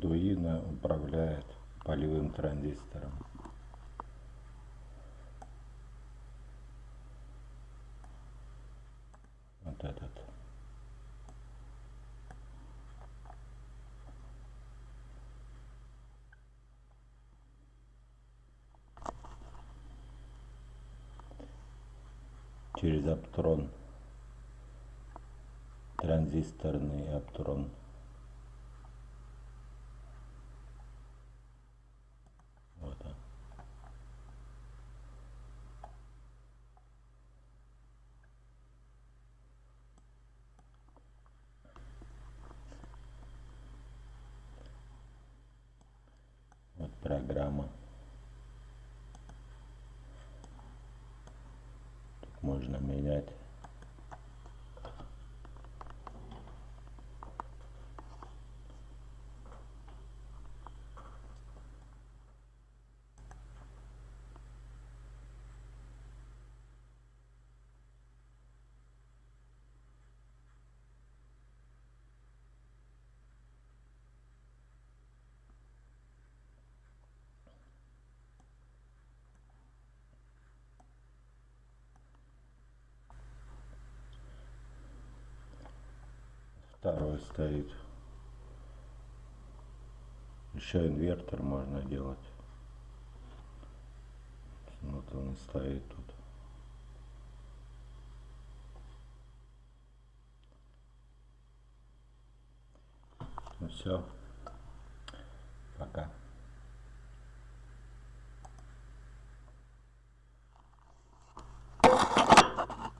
Arduino управляет полевым транзистором. Вот этот. через аптрон транзисторный аптрон вот он. Программа. Можно менять второй стоит. Еще инвертор можно делать. Вот он стоит тут. Ну все